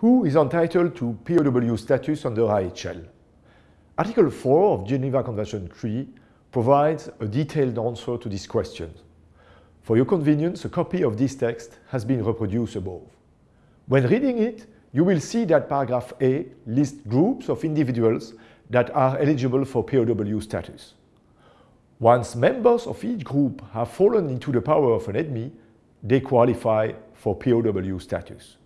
Who is entitled to POW status under IHL? Article 4 of Geneva Convention 3 provides a detailed answer to this question. For your convenience, a copy of this text has been reproduced above. When reading it, you will see that paragraph A lists groups of individuals that are eligible for POW status. Once members of each group have fallen into the power of an enemy, they qualify for POW status.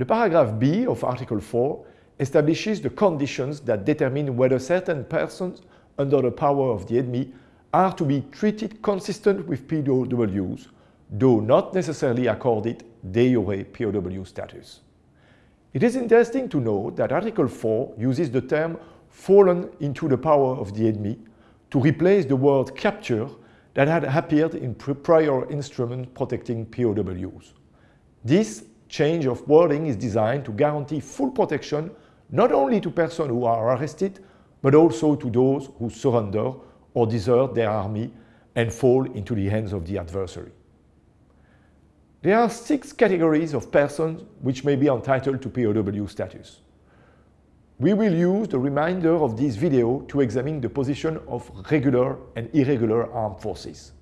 The paragraph B of Article 4 establishes the conditions that determine whether certain persons under the power of the enemy are to be treated consistent with POWs, though not necessarily accorded de jure POW status. It is interesting to note that Article 4 uses the term fallen into the power of the enemy to replace the word capture that had appeared in prior instruments protecting POWs. This change of wording is designed to guarantee full protection not only to persons who are arrested, but also to those who surrender or desert their army and fall into the hands of the adversary. There are six categories of persons which may be entitled to POW status. We will use the remainder of this video to examine the position of regular and irregular armed forces.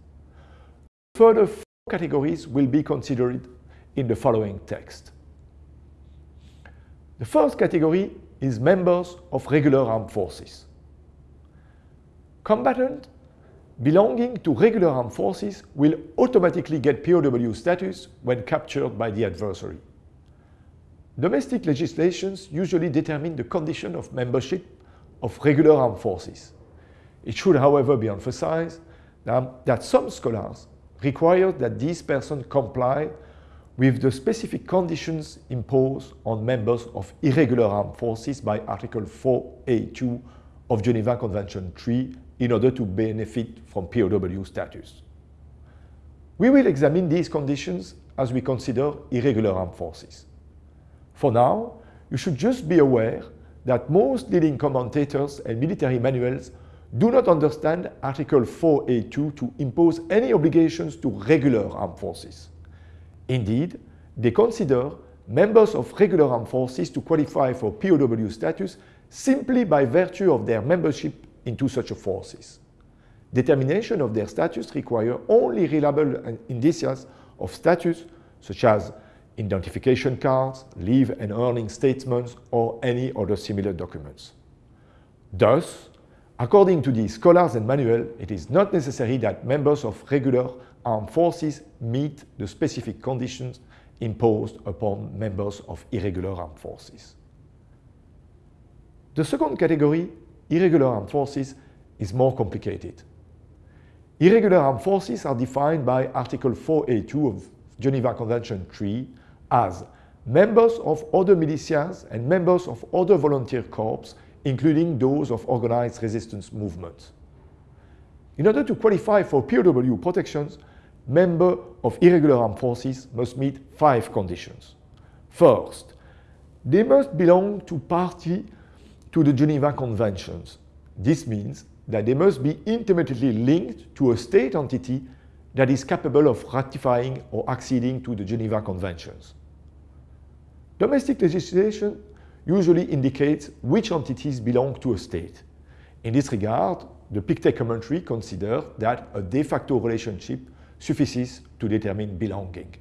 Further four categories will be considered in the following text. The first category is members of regular armed forces. Combatant belonging to regular armed forces will automatically get POW status when captured by the adversary. Domestic legislations usually determine the condition of membership of regular armed forces. It should, however, be emphasized that some scholars require that these persons comply with the specific conditions imposed on members of irregular armed forces by Article 4A2 of Geneva Convention 3 in order to benefit from POW status. We will examine these conditions as we consider irregular armed forces. For now, you should just be aware that most leading commentators and military manuals do not understand Article 4A2 to impose any obligations to regular armed forces. Indeed, they consider members of regular armed forces to qualify for POW status simply by virtue of their membership into such forces. Determination of their status requires only reliable indices of status such as identification cards, leave and earning statements, or any other similar documents. Thus, according to the scholars and manual, it is not necessary that members of regular armed forces meet the specific conditions imposed upon members of irregular armed forces. The second category, irregular armed forces, is more complicated. Irregular armed forces are defined by Article 4A2 of Geneva Convention 3 as members of other militias and members of other volunteer corps, including those of organized resistance movements. In order to qualify for POW protections, members of irregular armed forces must meet five conditions. First, they must belong to party to the Geneva Conventions. This means that they must be intimately linked to a state entity that is capable of ratifying or acceding to the Geneva Conventions. Domestic legislation usually indicates which entities belong to a state. In this regard, the Pictet commentary considers that a de facto relationship suffices to determine belonging.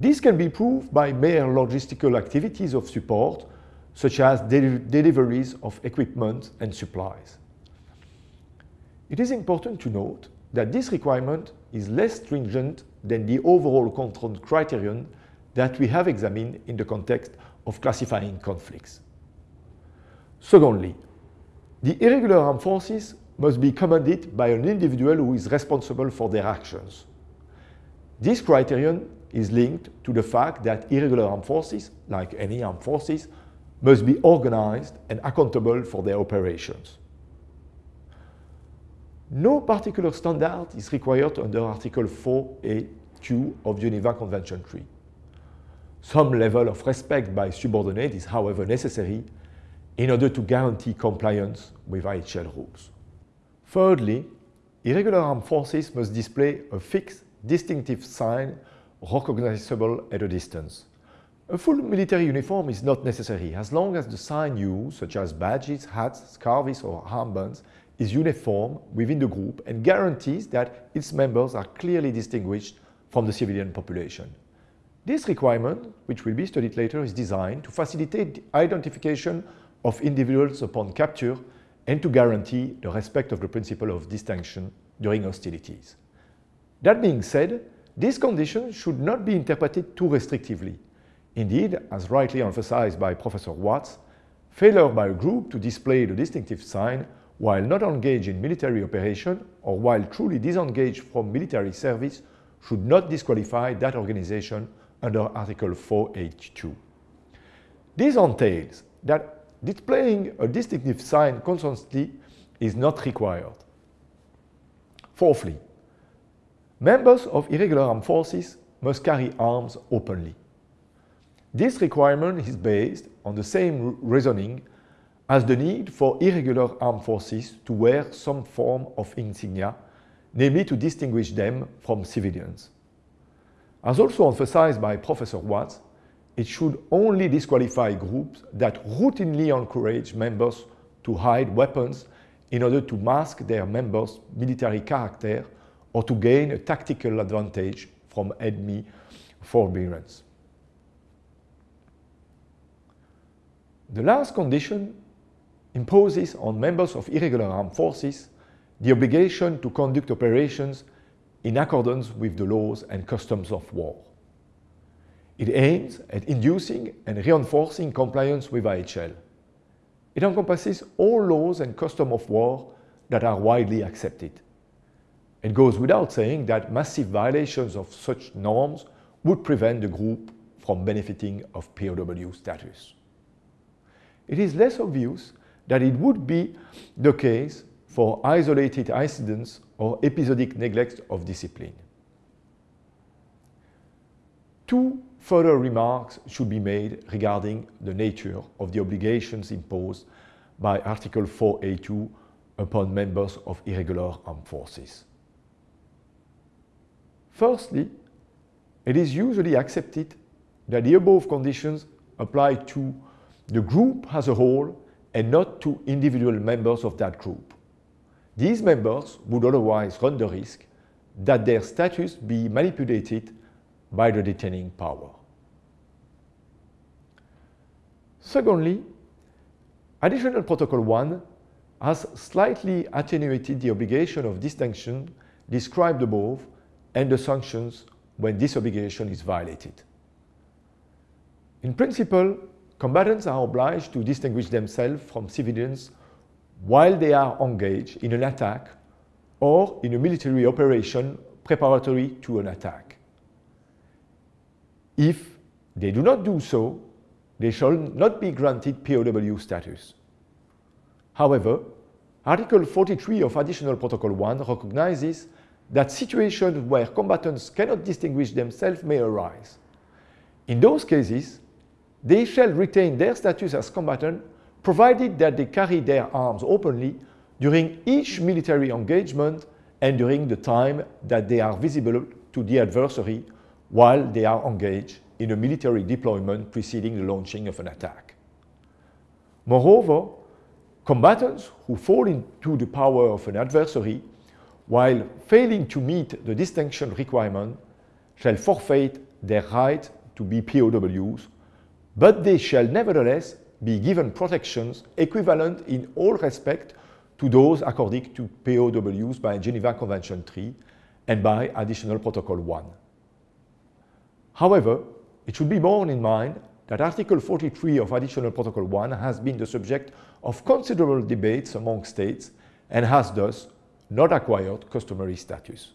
This can be proved by mere logistical activities of support, such as del deliveries of equipment and supplies. It is important to note that this requirement is less stringent than the overall control criterion that we have examined in the context of classifying conflicts. Secondly, the irregular armed forces must be commanded by an individual who is responsible for their actions. This criterion is linked to the fact that irregular armed forces, like any armed forces, must be organized and accountable for their operations. No particular standard is required under Article 4A2 of Geneva Convention 3. Some level of respect by subordinate is however necessary in order to guarantee compliance with IHL rules. Thirdly, irregular armed forces must display a fixed distinctive sign recognizable at a distance. A full military uniform is not necessary as long as the sign used, such as badges, hats, scarves or armbands, is uniform within the group and guarantees that its members are clearly distinguished from the civilian population. This requirement, which will be studied later, is designed to facilitate the identification of individuals upon capture and to guarantee the respect of the principle of distinction during hostilities. That being said, these conditions should not be interpreted too restrictively. Indeed, as rightly emphasized by Professor Watts, failure by a group to display the distinctive sign while not engaged in military operation or while truly disengaged from military service should not disqualify that organization under Article 4A2. This entails that displaying a distinctive sign constantly is not required. Fourthly, members of irregular armed forces must carry arms openly. This requirement is based on the same reasoning as the need for irregular armed forces to wear some form of insignia, namely to distinguish them from civilians. As also emphasized by Professor Watts, it should only disqualify groups that routinely encourage members to hide weapons in order to mask their members' military character or to gain a tactical advantage from enemy forbearance. The last condition imposes on members of irregular armed forces the obligation to conduct operations in accordance with the laws and customs of war. It aims at inducing and reinforcing compliance with IHL. It encompasses all laws and customs of war that are widely accepted. It goes without saying that massive violations of such norms would prevent the group from benefiting of POW status it is less obvious that it would be the case for isolated incidents or episodic neglect of discipline. Two further remarks should be made regarding the nature of the obligations imposed by Article 4A2 upon members of irregular armed forces. Firstly, it is usually accepted that the above conditions apply to the group as a whole and not to individual members of that group. These members would otherwise run the risk that their status be manipulated by the detaining power. Secondly, Additional Protocol 1 has slightly attenuated the obligation of distinction described above and the sanctions when this obligation is violated. In principle, combatants are obliged to distinguish themselves from civilians while they are engaged in an attack or in a military operation preparatory to an attack. If they do not do so, they shall not be granted POW status. However, Article 43 of Additional Protocol 1 recognizes that situations where combatants cannot distinguish themselves may arise. In those cases, they shall retain their status as combatant provided that they carry their arms openly during each military engagement and during the time that they are visible to the adversary while they are engaged in a military deployment preceding the launching of an attack. Moreover, combatants who fall into the power of an adversary while failing to meet the distinction requirement shall forfeit their right to be POWs but they shall nevertheless be given protections equivalent in all respect to those according to POWs by Geneva Convention 3 and by Additional Protocol 1. However, it should be borne in mind that Article 43 of Additional Protocol 1 has been the subject of considerable debates among states and has thus not acquired customary status.